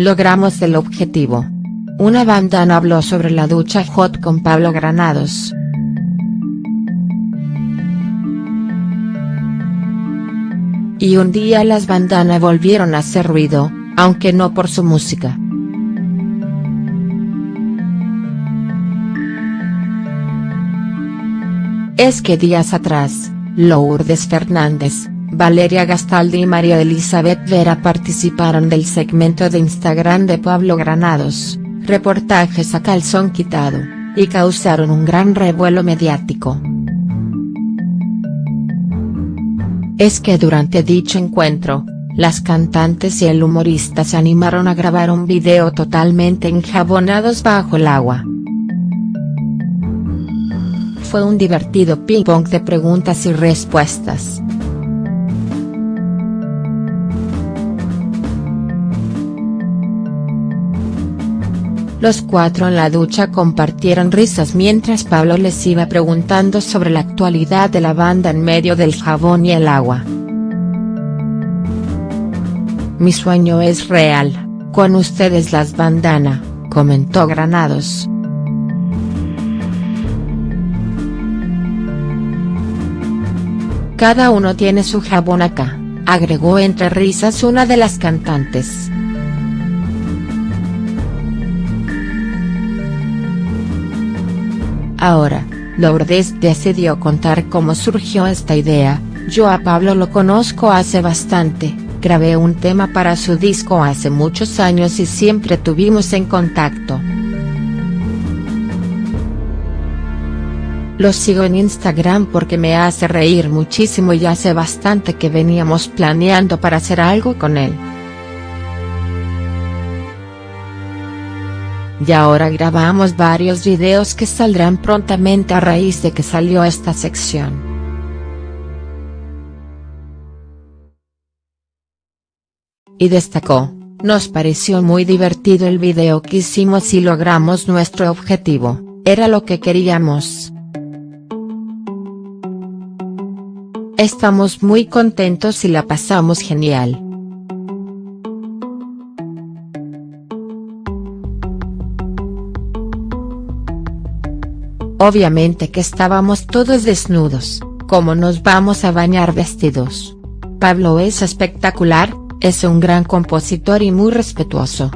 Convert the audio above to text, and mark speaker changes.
Speaker 1: Logramos el objetivo. Una bandana habló sobre la ducha hot con Pablo Granados. Y un día las bandanas volvieron a hacer ruido, aunque no por su música. Es que días atrás, Lourdes Fernández, Valeria Gastaldi y María Elizabeth Vera participaron del segmento de Instagram de Pablo Granados, reportajes a calzón quitado, y causaron un gran revuelo mediático. Es que durante dicho encuentro, las cantantes y el humorista se animaron a grabar un video totalmente enjabonados bajo el agua. Fue un divertido ping pong de preguntas y respuestas. Los cuatro en la ducha compartieron risas mientras Pablo les iba preguntando sobre la actualidad de la banda en medio del jabón y el agua. Mi sueño es real, con ustedes las bandana, comentó Granados. Cada uno tiene su jabón acá, agregó entre risas una de las cantantes. Ahora, Lourdes decidió contar cómo surgió esta idea, yo a Pablo lo conozco hace bastante, grabé un tema para su disco hace muchos años y siempre tuvimos en contacto. Lo sigo en Instagram porque me hace reír muchísimo y hace bastante que veníamos planeando para hacer algo con él. Y ahora grabamos varios videos que saldrán prontamente a raíz de que salió esta sección. Y destacó, nos pareció muy divertido el video que hicimos y logramos nuestro objetivo, era lo que queríamos. Estamos muy contentos y la pasamos genial. Obviamente que estábamos todos desnudos, como nos vamos a bañar vestidos. Pablo es espectacular, es un gran compositor y muy respetuoso.